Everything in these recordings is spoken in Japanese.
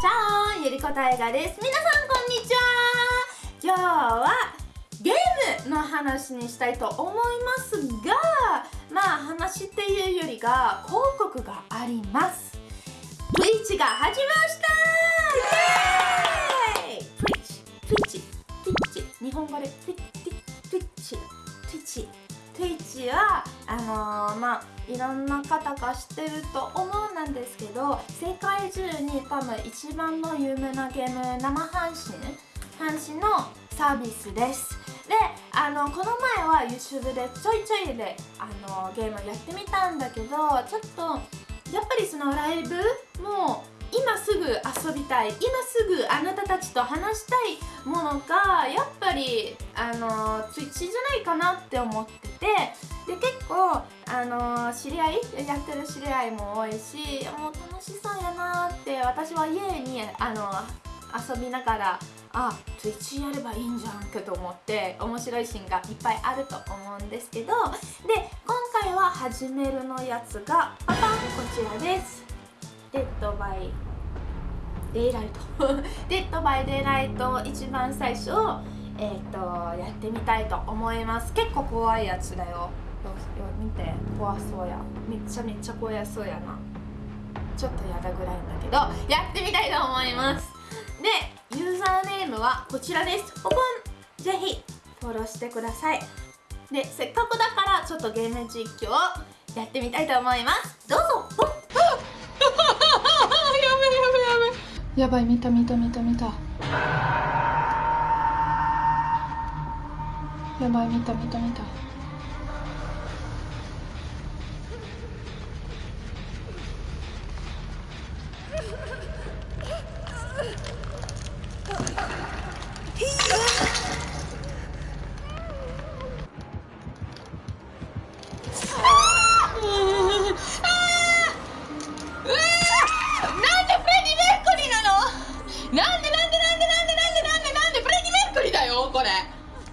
チャオゆりこたえがです。皆さんこんにちは。今日はゲームの話にしたいと思いますがまあ話っていうよりが広告があります。Twitch が始まりました。イエーイ。Twitch Twitch Twitch 日本語で Twitch Twitch Twitch はあのー、まあいろんな方が知ってると思うんなんですど世界中に多分一番の有名なゲーム生配信配信のサービスです。であのこの前は YouTube でちょいちょいであのゲームやってみたんだけどちょっとやっぱりそのライブも今すぐ遊びたい。今すぐあなたたちと話したいものがやっぱりあの Twitch じゃないかなって思ってて。で結構あの知り合いやってる知り合いも多いしもう楽しそうやなって私は家にあの遊びながらあ Twitch やればいいんじゃんけと思って面白いシーンがいっぱいあると思うんですけど。で今回は始めるのやつがパパンこちらです。デッドバイデイライト。デッドバイデイライト一番最初え、ー、とやってみたいと思います。結構怖いやつだよ。見て怖そうや。めっちゃめっちゃ怖そうやなちょっとやだぐらいんだけどやってみたいと思います。でユーザーネームはこちらです。ポポンぜひフォローしてください。でせっかくだからちょっとゲーム実況をやってみたいと思います。どうぞやべやべやばい見た見た見た見た。やばい見た見た見た。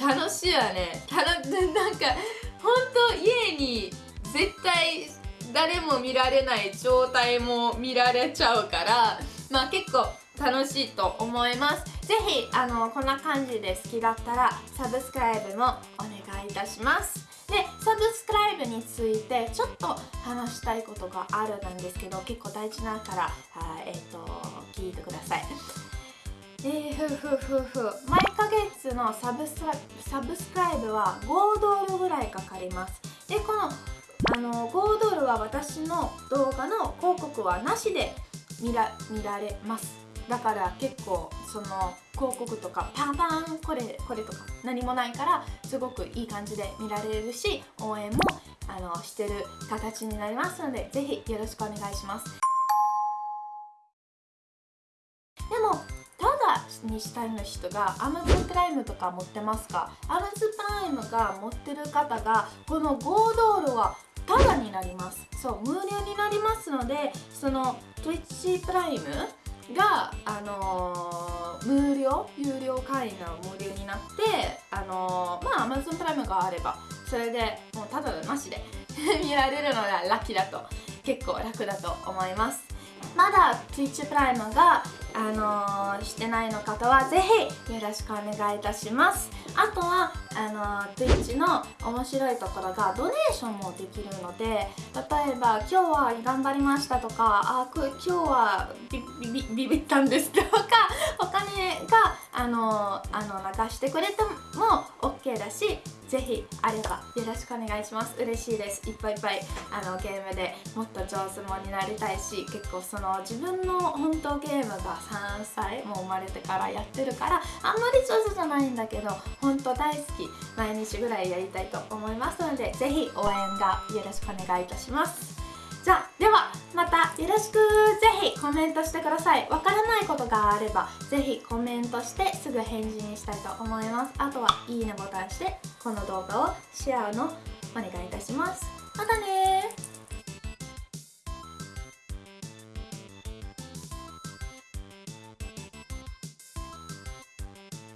楽しいわね。たなんか本当家に絶対誰も見られない状態も見られちゃうからまあ結構楽しいと思います。ぜひあのこんな感じで好きだったらサブスクライブもお願いいたします。でサブスクライブについてちょっと話したいことがあるなんですけど結構大事だからえっ、ー、と聞いてください。えー、ふふふふ毎のサブサブスクライブは5ドルぐらいかかります。でこのあの5ドルは私の動画の広告はなしで見ら見られます。だから結構その広告とかパンパンこれこれとか何もないからすごくいい感じで見られるし応援もあのしてる形になりますのでぜひよろしくお願いします。にしたいの人が Amazon プライムとか持ってますか？Amazon プライムが持ってる方がこの5ドルはただになります。そう無料になりますのでその Twitch プライムが、あのー、無料有料会員が無料になってあのー、まあ Amazon プライムがあればそれでもうただなしで 見られるのがラッキーだと結構楽だと思います。まだ Twitch プライムがあのー、してないの方はぜひよろしくお願いいたします。あとはあのー、Twitch の面白いところがドネーションもできるので例えば今日は頑張りましたとかあ今日はビビビビったんですとかお金があの、あの流してくれても OK だしぜひあればよろしくお願いします。嬉しいです。いっぱいいっぱいあのゲームでもっと上手もになりたいし結構その自分の本当ゲームが3歳もう生まれてからやってるからあんまり上手じゃないんだけど本当大好き。毎日ぐらいやりたいと思いますのでぜひ応援がよろしくお願いいたします。ではまたよろしく。ぜひコメントしてください。わからないことがあればぜひコメントしてすぐ返事にしたいと思います。あとはいいねボタンしてこの動画をシェアのお願いいたします。